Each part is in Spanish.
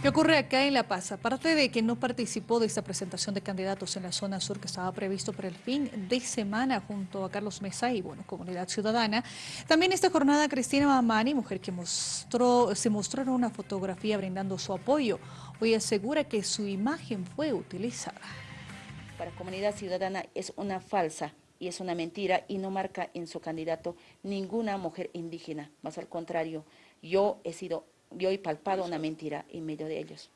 ¿Qué ocurre acá en La Paz? Aparte de que no participó de esta presentación de candidatos en la zona sur que estaba previsto para el fin de semana junto a Carlos Mesa y bueno, Comunidad Ciudadana, también esta jornada Cristina Mamani, mujer que mostró, se mostró en una fotografía brindando su apoyo, hoy asegura que su imagen fue utilizada. Para Comunidad Ciudadana es una falsa y es una mentira y no marca en su candidato ninguna mujer indígena, más al contrario, yo he sido yo he palpado una mentira en medio de ellos.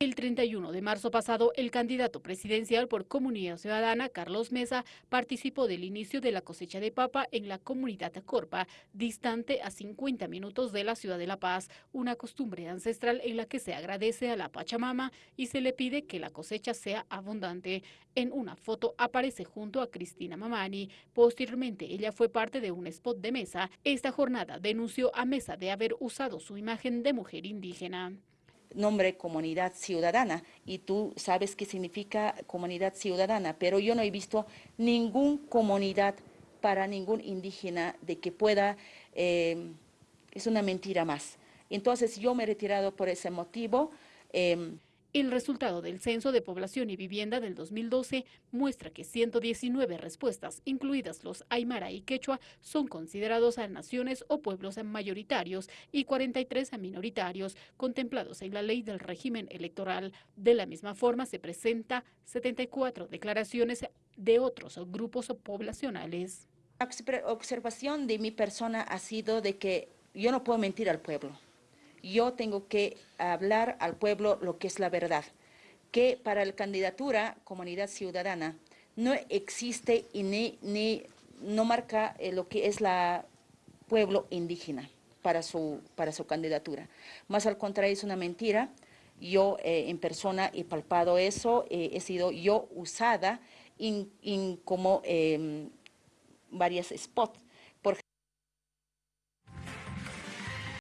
El 31 de marzo pasado, el candidato presidencial por Comunidad Ciudadana, Carlos Mesa, participó del inicio de la cosecha de papa en la comunidad Corpa, distante a 50 minutos de la ciudad de La Paz, una costumbre ancestral en la que se agradece a la Pachamama y se le pide que la cosecha sea abundante. En una foto aparece junto a Cristina Mamani. Posteriormente, ella fue parte de un spot de Mesa. Esta jornada denunció a Mesa de haber usado su imagen de mujer indígena nombre comunidad ciudadana y tú sabes qué significa comunidad ciudadana, pero yo no he visto ningún comunidad para ningún indígena de que pueda, eh, es una mentira más. Entonces yo me he retirado por ese motivo. Eh, el resultado del Censo de Población y Vivienda del 2012 muestra que 119 respuestas, incluidas los Aymara y Quechua, son considerados a naciones o pueblos mayoritarios y 43 a minoritarios, contemplados en la ley del régimen electoral. De la misma forma, se presenta 74 declaraciones de otros grupos poblacionales. La observación de mi persona ha sido de que yo no puedo mentir al pueblo yo tengo que hablar al pueblo lo que es la verdad, que para la candidatura Comunidad Ciudadana no existe y ni, ni no marca eh, lo que es la pueblo indígena para su, para su candidatura. Más al contrario, es una mentira. Yo eh, en persona he palpado eso, eh, he sido yo usada en, como em, varias spots